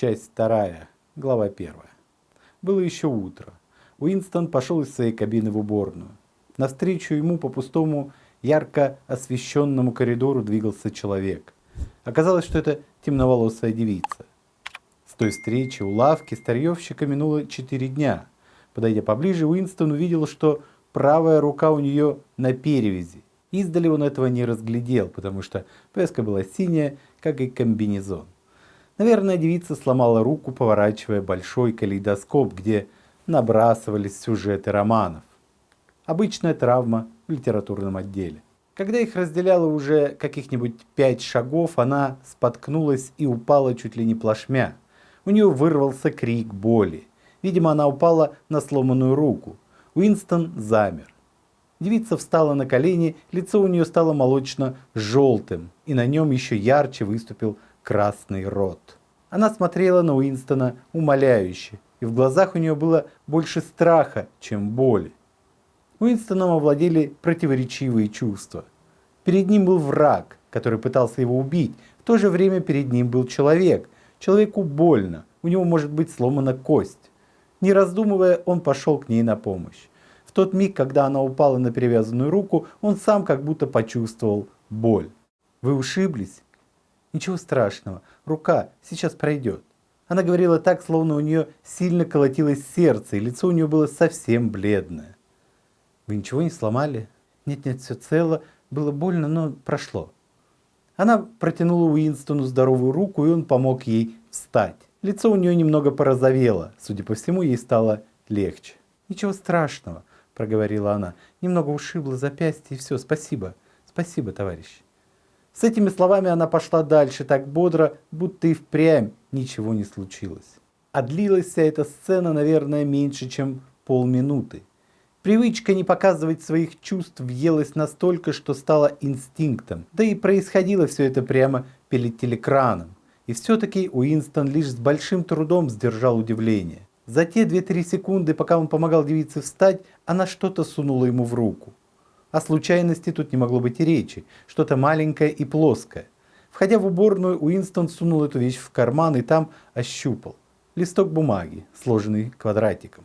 Часть вторая, глава первая. Было еще утро. Уинстон пошел из своей кабины в уборную. Навстречу ему по пустому, ярко освещенному коридору двигался человек. Оказалось, что это темноволосая девица. С той встречи у лавки старьевщика минуло четыре дня. Подойдя поближе, Уинстон увидел, что правая рука у нее на перевязи. Издали он этого не разглядел, потому что повязка была синяя, как и комбинезон. Наверное, девица сломала руку, поворачивая большой калейдоскоп, где набрасывались сюжеты романов. Обычная травма в литературном отделе. Когда их разделяло уже каких-нибудь пять шагов, она споткнулась и упала чуть ли не плашмя. У нее вырвался крик боли. Видимо, она упала на сломанную руку. Уинстон замер. Девица встала на колени, лицо у нее стало молочно-желтым, и на нем еще ярче выступил красный рот. Она смотрела на Уинстона умоляюще, и в глазах у нее было больше страха, чем боли. Уинстоном овладели противоречивые чувства. Перед ним был враг, который пытался его убить, в то же время перед ним был человек. Человеку больно, у него может быть сломана кость. Не раздумывая, он пошел к ней на помощь. В тот миг, когда она упала на перевязанную руку, он сам как будто почувствовал боль. «Вы ушиблись?» Ничего страшного, рука сейчас пройдет. Она говорила так, словно у нее сильно колотилось сердце, и лицо у нее было совсем бледное. Вы ничего не сломали? Нет-нет, все цело. Было больно, но прошло. Она протянула Уинстону здоровую руку, и он помог ей встать. Лицо у нее немного порозовело. Судя по всему, ей стало легче. «Ничего страшного», — проговорила она. «Немного ушибло запястье, и все. Спасибо. Спасибо, товарищ». С этими словами она пошла дальше так бодро, будто и впрямь ничего не случилось. А длилась вся эта сцена, наверное, меньше, чем полминуты. Привычка не показывать своих чувств въелась настолько, что стала инстинктом. Да и происходило все это прямо перед телекраном. И все-таки Уинстон лишь с большим трудом сдержал удивление. За те 2-3 секунды, пока он помогал девице встать, она что-то сунула ему в руку. О случайности тут не могло быть и речи, что-то маленькое и плоское. Входя в уборную, Уинстон сунул эту вещь в карман и там ощупал. Листок бумаги, сложенный квадратиком.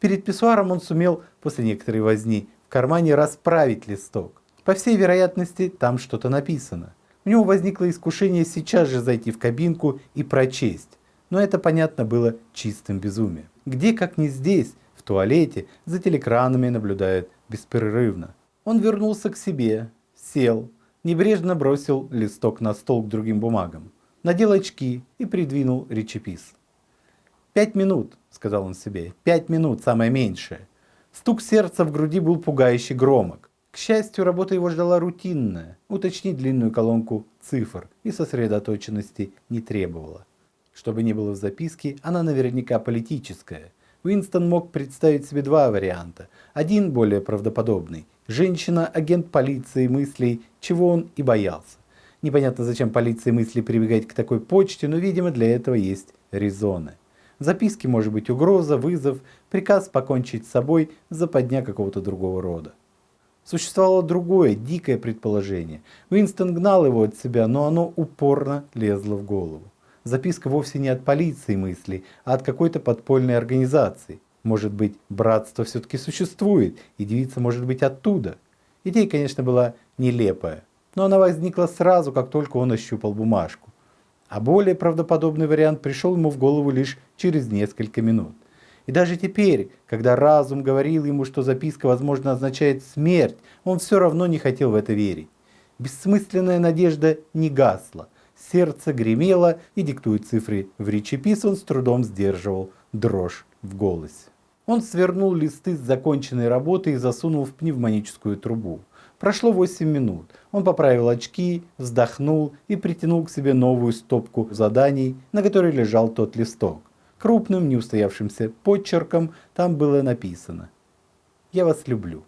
Перед писсуаром он сумел, после некоторой возни, в кармане расправить листок. По всей вероятности, там что-то написано. У него возникло искушение сейчас же зайти в кабинку и прочесть. Но это, понятно, было чистым безумием. Где, как не здесь, в туалете, за телекранами наблюдают беспрерывно. Он вернулся к себе, сел, небрежно бросил листок на стол к другим бумагам, надел очки и придвинул речепис. «Пять минут», — сказал он себе, — «пять минут, самое меньшее». Стук сердца в груди был пугающе громок. К счастью, работа его ждала рутинная, уточнить длинную колонку цифр и сосредоточенности не требовала. Чтобы не было в записке, она наверняка политическая, Уинстон мог представить себе два варианта. Один более правдоподобный. Женщина, агент полиции мыслей, чего он и боялся. Непонятно, зачем полиции мысли прибегать к такой почте, но, видимо, для этого есть резоны. В записке может быть угроза, вызов, приказ покончить с собой, западня какого-то другого рода. Существовало другое, дикое предположение. Уинстон гнал его от себя, но оно упорно лезло в голову. Записка вовсе не от полиции мыслей, а от какой-то подпольной организации. Может быть, братство все-таки существует, и девица может быть оттуда. Идея, конечно, была нелепая, но она возникла сразу, как только он ощупал бумажку. А более правдоподобный вариант пришел ему в голову лишь через несколько минут. И даже теперь, когда разум говорил ему, что записка, возможно, означает смерть, он все равно не хотел в это верить. Бессмысленная надежда не гасла – сердце гремело, и, диктуя цифры в речепис, он с трудом сдерживал дрожь в голосе. Он свернул листы с законченной работы и засунул в пневмоническую трубу. Прошло 8 минут. Он поправил очки, вздохнул и притянул к себе новую стопку заданий, на которой лежал тот листок. Крупным, неустоявшимся подчерком там было написано «Я вас люблю».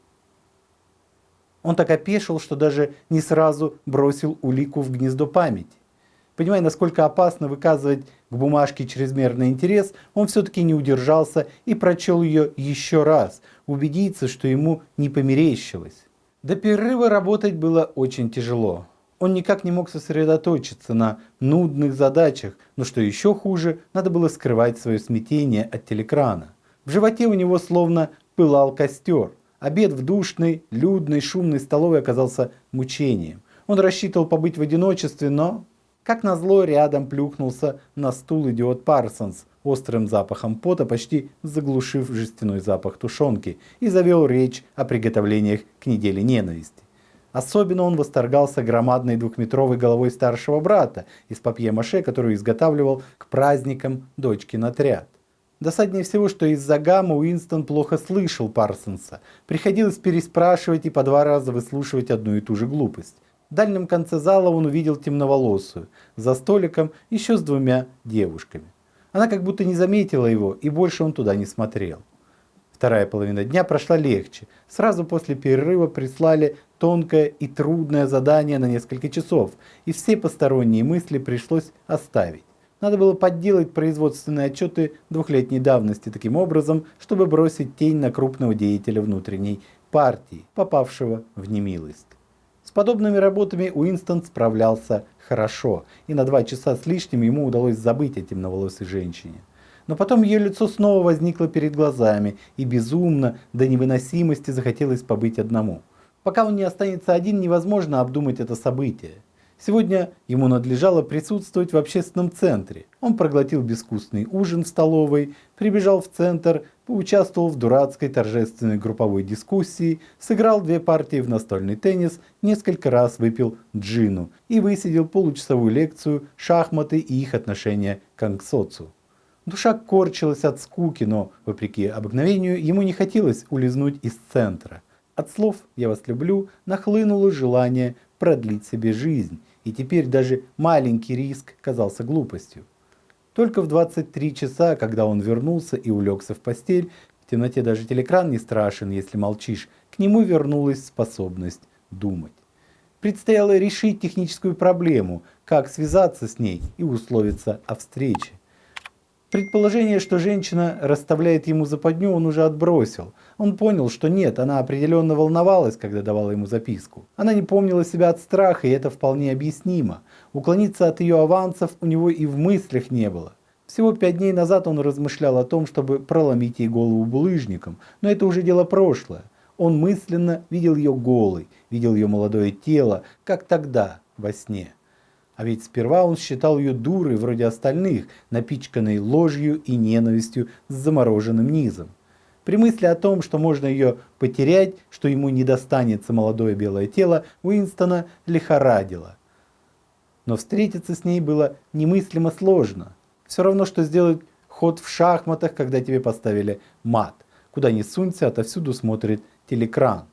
Он так опешил, что даже не сразу бросил улику в гнездо памяти. Понимая, насколько опасно выказывать к бумажке чрезмерный интерес, он все-таки не удержался и прочел ее еще раз, убедиться, что ему не померещилось. До перерыва работать было очень тяжело. Он никак не мог сосредоточиться на нудных задачах, но что еще хуже, надо было скрывать свое смятение от телекрана. В животе у него словно пылал костер. Обед в душной, людной, шумной столовой оказался мучением. Он рассчитывал побыть в одиночестве, но, как назло, рядом плюхнулся на стул идиот Парсонс, острым запахом пота, почти заглушив жестяной запах тушенки, и завел речь о приготовлениях к неделе ненависти. Особенно он восторгался громадной двухметровой головой старшего брата из папье-маше, которую изготавливал к праздникам дочкин отряд. Досаднее всего, что из-за гамма Уинстон плохо слышал Парсонса. Приходилось переспрашивать и по два раза выслушивать одну и ту же глупость. В дальнем конце зала он увидел темноволосую, за столиком еще с двумя девушками. Она как будто не заметила его, и больше он туда не смотрел. Вторая половина дня прошла легче. Сразу после перерыва прислали тонкое и трудное задание на несколько часов, и все посторонние мысли пришлось оставить. Надо было подделать производственные отчеты двухлетней давности таким образом, чтобы бросить тень на крупного деятеля внутренней партии, попавшего в немилость. С подобными работами Уинстон справлялся хорошо, и на два часа с лишним ему удалось забыть о темноволосой женщине. Но потом ее лицо снова возникло перед глазами, и безумно, до невыносимости захотелось побыть одному. Пока он не останется один, невозможно обдумать это событие. Сегодня ему надлежало присутствовать в общественном центре. Он проглотил безвкусный ужин в столовой, прибежал в центр, поучаствовал в дурацкой торжественной групповой дискуссии, сыграл две партии в настольный теннис, несколько раз выпил джину и высидел получасовую лекцию «Шахматы и их отношения к ангсоцу». Душа корчилась от скуки, но, вопреки обыкновению, ему не хотелось улизнуть из центра. От слов «я вас люблю» нахлынуло желание продлить себе жизнь, и теперь даже маленький риск казался глупостью. Только в 23 часа, когда он вернулся и улегся в постель, в темноте даже телекран не страшен, если молчишь, к нему вернулась способность думать. Предстояло решить техническую проблему, как связаться с ней и условиться о встрече. Предположение, что женщина расставляет ему западню, он уже отбросил. Он понял, что нет, она определенно волновалась, когда давала ему записку. Она не помнила себя от страха, и это вполне объяснимо. Уклониться от ее авансов у него и в мыслях не было. Всего пять дней назад он размышлял о том, чтобы проломить ей голову булыжником, но это уже дело прошлое. Он мысленно видел ее голой, видел ее молодое тело, как тогда, во сне. А ведь сперва он считал ее дурой вроде остальных, напичканной ложью и ненавистью с замороженным низом. При мысли о том, что можно ее потерять, что ему не достанется молодое белое тело, Уинстона лихорадило. Но встретиться с ней было немыслимо сложно. Все равно, что сделать ход в шахматах, когда тебе поставили мат. Куда ни сунься, отовсюду смотрит телекран.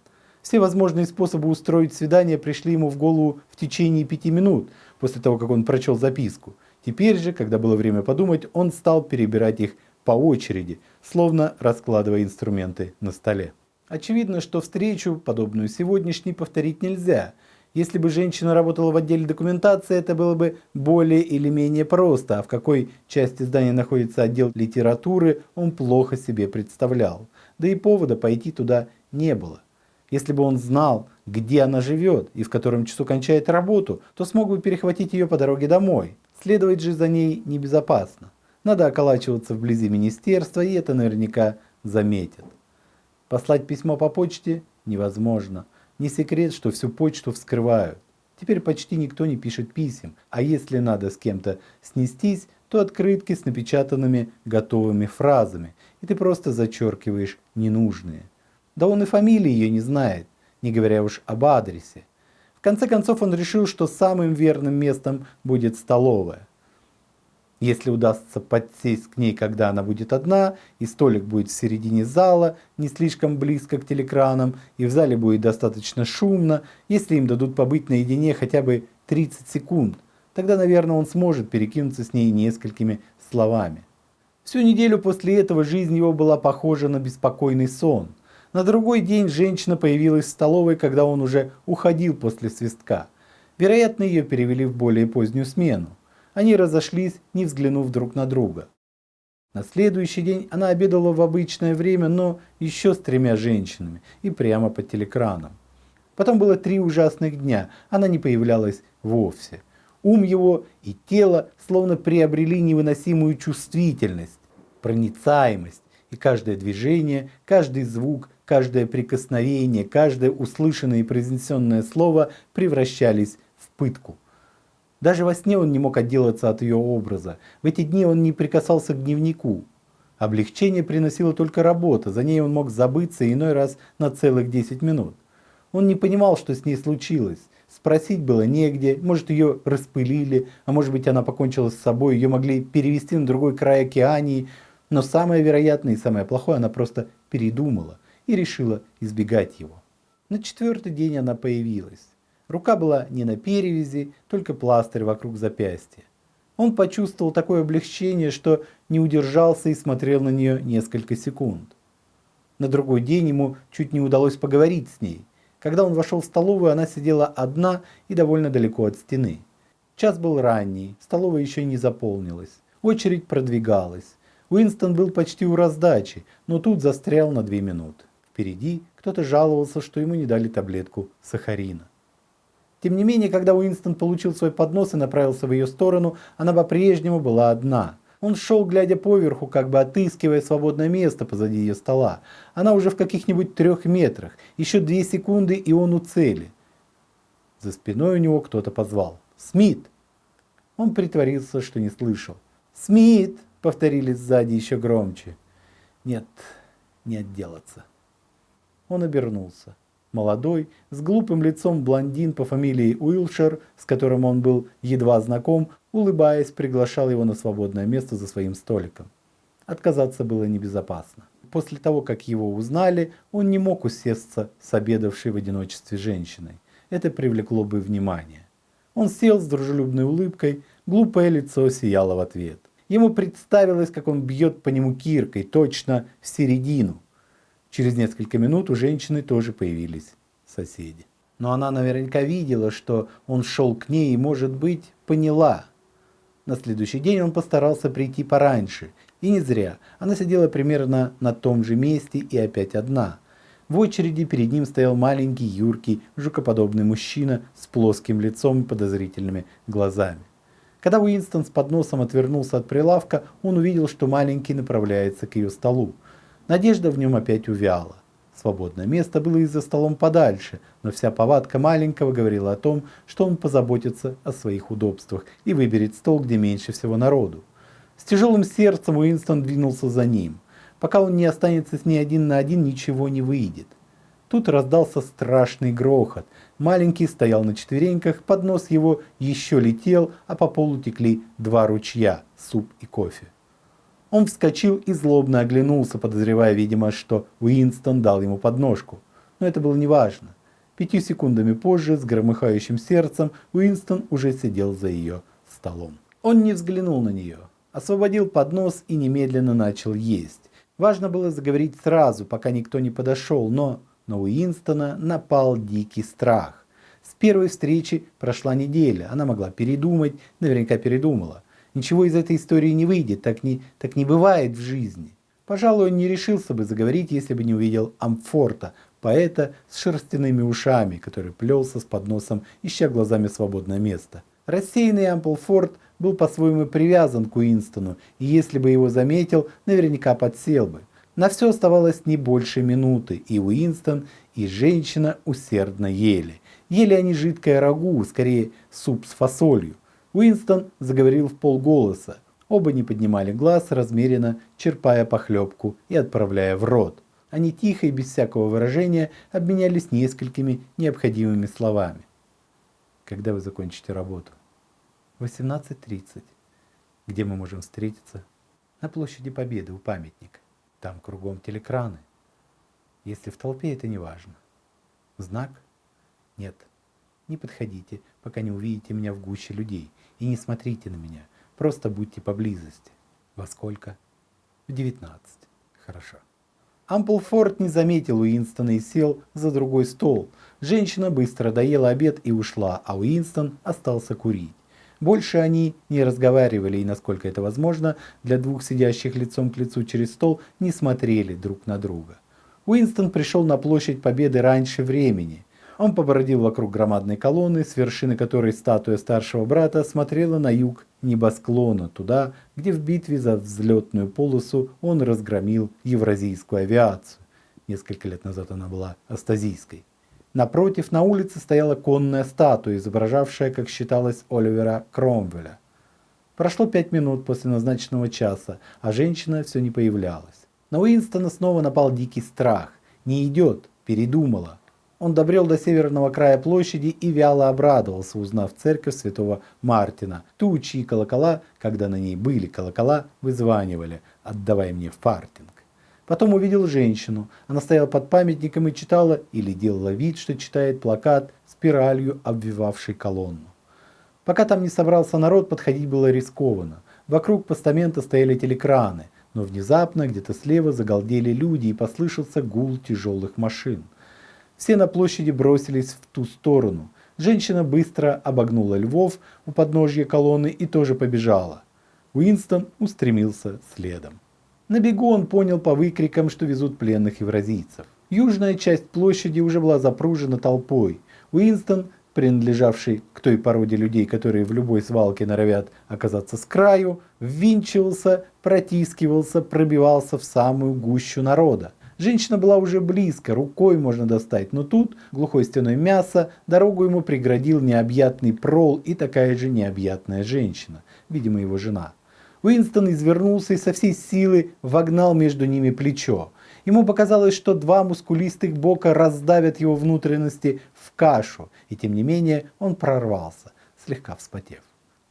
Все возможные способы устроить свидание пришли ему в голову в течение пяти минут, после того, как он прочел записку. Теперь же, когда было время подумать, он стал перебирать их по очереди, словно раскладывая инструменты на столе. Очевидно, что встречу, подобную сегодняшней, повторить нельзя. Если бы женщина работала в отделе документации, это было бы более или менее просто, а в какой части здания находится отдел литературы, он плохо себе представлял. Да и повода пойти туда не было. Если бы он знал, где она живет и в котором часу кончает работу, то смог бы перехватить ее по дороге домой. Следовать же за ней небезопасно. Надо околачиваться вблизи министерства, и это наверняка заметят. Послать письмо по почте невозможно. Не секрет, что всю почту вскрывают. Теперь почти никто не пишет писем, а если надо с кем-то снестись, то открытки с напечатанными готовыми фразами, и ты просто зачеркиваешь ненужные. Да он и фамилии ее не знает, не говоря уж об адресе. В конце концов он решил, что самым верным местом будет столовая. Если удастся подсесть к ней, когда она будет одна, и столик будет в середине зала, не слишком близко к телекранам, и в зале будет достаточно шумно, если им дадут побыть наедине хотя бы 30 секунд, тогда, наверное, он сможет перекинуться с ней несколькими словами. Всю неделю после этого жизнь его была похожа на беспокойный сон. На другой день женщина появилась в столовой, когда он уже уходил после свистка. Вероятно, ее перевели в более позднюю смену. Они разошлись, не взглянув друг на друга. На следующий день она обедала в обычное время, но еще с тремя женщинами и прямо по телекранам. Потом было три ужасных дня, она не появлялась вовсе. Ум его и тело словно приобрели невыносимую чувствительность, проницаемость, и каждое движение, каждый звук, каждое прикосновение, каждое услышанное и произнесенное слово превращались в пытку. Даже во сне он не мог отделаться от ее образа. В эти дни он не прикасался к дневнику. Облегчение приносила только работа, за ней он мог забыться иной раз на целых 10 минут. Он не понимал, что с ней случилось. Спросить было негде, может ее распылили, а может быть она покончила с собой, ее могли перевести на другой край океании, но самое вероятное и самое плохое она просто передумала и решила избегать его. На четвертый день она появилась. Рука была не на перевязи, только пластырь вокруг запястья. Он почувствовал такое облегчение, что не удержался и смотрел на нее несколько секунд. На другой день ему чуть не удалось поговорить с ней. Когда он вошел в столовую, она сидела одна и довольно далеко от стены. Час был ранний, столовая еще не заполнилась. Очередь продвигалась. Уинстон был почти у раздачи, но тут застрял на две минуты. Впереди кто-то жаловался, что ему не дали таблетку сахарина. Тем не менее, когда Уинстон получил свой поднос и направился в ее сторону, она по-прежнему была одна. Он шел, глядя поверху, как бы отыскивая свободное место позади ее стола. Она уже в каких-нибудь трех метрах. Еще две секунды, и он у цели. За спиной у него кто-то позвал. «Смит!» Он притворился, что не слышал. «Смит!» — повторили сзади еще громче. «Нет, не отделаться». Он обернулся молодой, с глупым лицом блондин по фамилии Уилшер, с которым он был едва знаком, улыбаясь, приглашал его на свободное место за своим столиком. Отказаться было небезопасно. После того, как его узнали, он не мог усесться с обедавшей в одиночестве женщиной. Это привлекло бы внимание. Он сел с дружелюбной улыбкой, глупое лицо сияло в ответ. Ему представилось, как он бьет по нему киркой, точно в середину. Через несколько минут у женщины тоже появились соседи. Но она наверняка видела, что он шел к ней и, может быть, поняла. На следующий день он постарался прийти пораньше. И не зря. Она сидела примерно на том же месте и опять одна. В очереди перед ним стоял маленький, юркий, жукоподобный мужчина с плоским лицом и подозрительными глазами. Когда Уинстон с подносом отвернулся от прилавка, он увидел, что маленький направляется к ее столу. Надежда в нем опять увяла. Свободное место было и за столом подальше, но вся повадка маленького говорила о том, что он позаботится о своих удобствах и выберет стол, где меньше всего народу. С тяжелым сердцем Уинстон двинулся за ним. Пока он не останется с ней один на один, ничего не выйдет. Тут раздался страшный грохот. Маленький стоял на четвереньках, поднос его еще летел, а по полу текли два ручья – суп и кофе. Он вскочил и злобно оглянулся, подозревая, видимо, что Уинстон дал ему подножку. Но это было неважно. Пятью секундами позже, с громыхающим сердцем, Уинстон уже сидел за ее столом. Он не взглянул на нее, освободил поднос и немедленно начал есть. Важно было заговорить сразу, пока никто не подошел, но на Уинстона напал дикий страх. С первой встречи прошла неделя, она могла передумать, наверняка передумала. Ничего из этой истории не выйдет, так не, так не бывает в жизни. Пожалуй, он не решился бы заговорить, если бы не увидел Амфорта, поэта с шерстяными ушами, который плелся с подносом, ища глазами свободное место. Рассеянный Амплфорд был по-своему привязан к Уинстону, и если бы его заметил, наверняка подсел бы. На все оставалось не больше минуты, и Уинстон, и женщина усердно ели. Ели они жидкое рагу, скорее суп с фасолью. Уинстон заговорил в полголоса. Оба не поднимали глаз, размеренно черпая похлебку и отправляя в рот. Они тихо и без всякого выражения обменялись несколькими необходимыми словами. Когда вы закончите работу? 18.30. Где мы можем встретиться? На площади Победы у памятника. Там кругом телекраны. Если в толпе, это не важно. Знак? Нет. Не подходите, пока не увидите меня в гуще людей. И не смотрите на меня. Просто будьте поблизости. Во сколько? В 19. Хорошо. Амплфорд не заметил Уинстона и сел за другой стол. Женщина быстро доела обед и ушла, а Уинстон остался курить. Больше они не разговаривали и, насколько это возможно, для двух сидящих лицом к лицу через стол не смотрели друг на друга. Уинстон пришел на площадь Победы раньше времени. Он побродил вокруг громадной колонны, с вершины которой статуя старшего брата смотрела на юг небосклона, туда, где в битве за взлетную полосу он разгромил евразийскую авиацию. Несколько лет назад она была астазийской. Напротив, на улице стояла конная статуя, изображавшая, как считалось, Оливера Кромвеля. Прошло пять минут после назначенного часа, а женщина все не появлялась. На Уинстона снова напал дикий страх. Не идет, передумала. Он добрел до северного края площади и вяло обрадовался, узнав церковь святого Мартина, ту, чьи колокола, когда на ней были колокола, вызванивали «Отдавай мне фартинг». Потом увидел женщину. Она стояла под памятником и читала или делала вид, что читает плакат спиралью, обвивавший колонну. Пока там не собрался народ, подходить было рискованно. Вокруг постамента стояли телекраны, но внезапно где-то слева загалдели люди и послышался гул тяжелых машин. Все на площади бросились в ту сторону. Женщина быстро обогнула львов у подножья колонны и тоже побежала. Уинстон устремился следом. На бегу он понял по выкрикам, что везут пленных евразийцев. Южная часть площади уже была запружена толпой. Уинстон принадлежавший к той породе людей, которые в любой свалке норовят оказаться с краю, ввинчивался, протискивался, пробивался в самую гущу народа. Женщина была уже близко, рукой можно достать, но тут глухой стеной мяса дорогу ему преградил необъятный прол и такая же необъятная женщина, видимо его жена. Уинстон извернулся и со всей силы вогнал между ними плечо. Ему показалось, что два мускулистых бока раздавят его внутренности в кашу, и тем не менее он прорвался, слегка вспотев.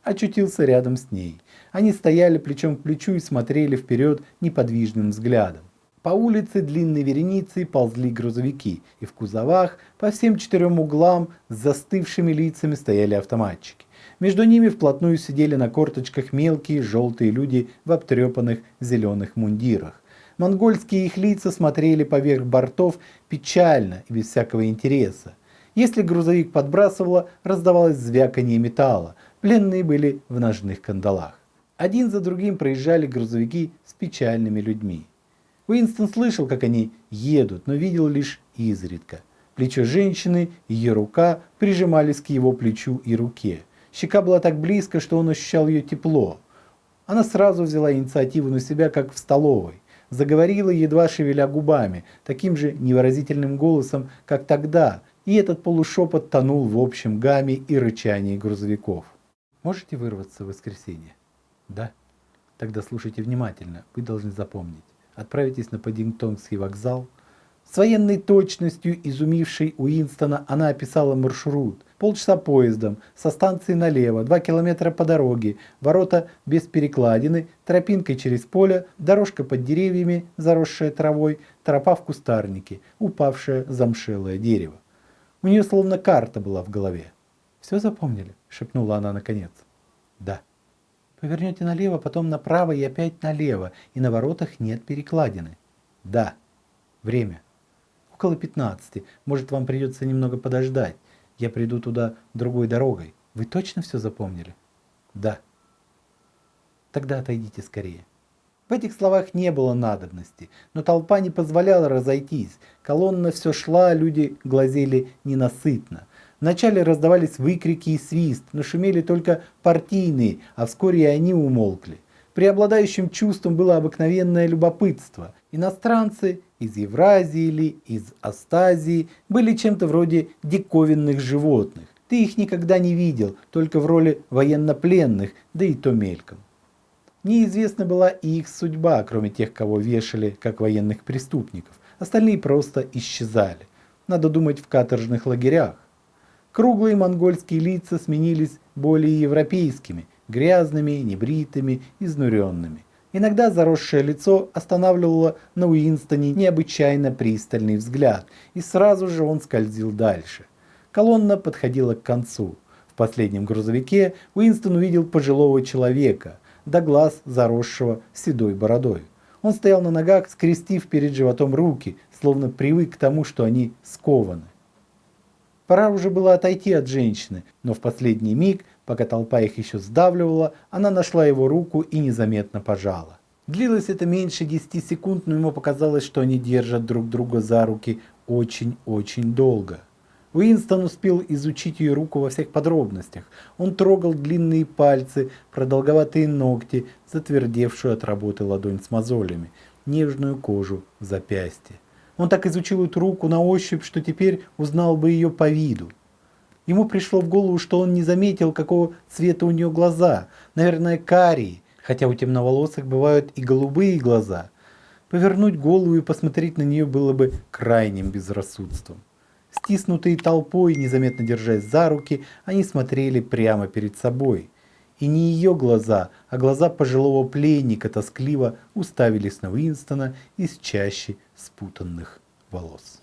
Очутился рядом с ней. Они стояли плечом к плечу и смотрели вперед неподвижным взглядом. По улице длинной вереницей ползли грузовики, и в кузовах по всем четырем углам с застывшими лицами стояли автоматчики. Между ними вплотную сидели на корточках мелкие желтые люди в обтрепанных зеленых мундирах. Монгольские их лица смотрели поверх бортов печально и без всякого интереса. Если грузовик подбрасывало, раздавалось звяканье металла. Пленные были в ножных кандалах. Один за другим проезжали грузовики с печальными людьми. Уинстон слышал, как они едут, но видел лишь изредка. Плечо женщины и ее рука прижимались к его плечу и руке. Щека была так близко, что он ощущал ее тепло. Она сразу взяла инициативу на себя, как в столовой заговорила, едва шевеля губами, таким же невыразительным голосом, как тогда, и этот полушепот тонул в общем гамме и рычании грузовиков. Можете вырваться в воскресенье? Да? Тогда слушайте внимательно, вы должны запомнить. Отправитесь на Паддингтонский вокзал, с военной точностью, изумившей Уинстона, она описала маршрут. Полчаса поездом, со станции налево, два километра по дороге, ворота без перекладины, тропинкой через поле, дорожка под деревьями, заросшая травой, тропа в кустарнике, упавшее замшелое дерево. У нее словно карта была в голове. «Все запомнили?» – шепнула она наконец. «Да». «Повернете налево, потом направо и опять налево, и на воротах нет перекладины». «Да». «Время?» около 15. Может, вам придется немного подождать. Я приду туда другой дорогой. Вы точно все запомнили? Да. Тогда отойдите скорее. В этих словах не было надобности, но толпа не позволяла разойтись. Колонна все шла, люди глазели ненасытно. Вначале раздавались выкрики и свист, но шумели только партийные, а вскоре и они умолкли. Преобладающим чувством было обыкновенное любопытство. Иностранцы из Евразии или из Астазии были чем-то вроде диковинных животных. Ты их никогда не видел, только в роли военнопленных, да и то мельком. Неизвестна была и их судьба, кроме тех, кого вешали как военных преступников. Остальные просто исчезали. Надо думать в каторжных лагерях. Круглые монгольские лица сменились более европейскими – грязными, небритыми, изнуренными. Иногда заросшее лицо останавливало на Уинстоне необычайно пристальный взгляд, и сразу же он скользил дальше. Колонна подходила к концу. В последнем грузовике Уинстон увидел пожилого человека, до глаз заросшего седой бородой. Он стоял на ногах, скрестив перед животом руки, словно привык к тому, что они скованы. Пора уже было отойти от женщины, но в последний миг Пока толпа их еще сдавливала, она нашла его руку и незаметно пожала. Длилось это меньше 10 секунд, но ему показалось, что они держат друг друга за руки очень-очень долго. Уинстон успел изучить ее руку во всех подробностях. Он трогал длинные пальцы, продолговатые ногти, затвердевшую от работы ладонь с мозолями, нежную кожу в запястье. Он так изучил эту руку на ощупь, что теперь узнал бы ее по виду. Ему пришло в голову, что он не заметил, какого цвета у нее глаза. Наверное, карие, хотя у темноволосых бывают и голубые глаза. Повернуть голову и посмотреть на нее было бы крайним безрассудством. Стиснутые толпой, незаметно держась за руки, они смотрели прямо перед собой. И не ее глаза, а глаза пожилого пленника тоскливо уставились на Уинстона из чащи спутанных волос.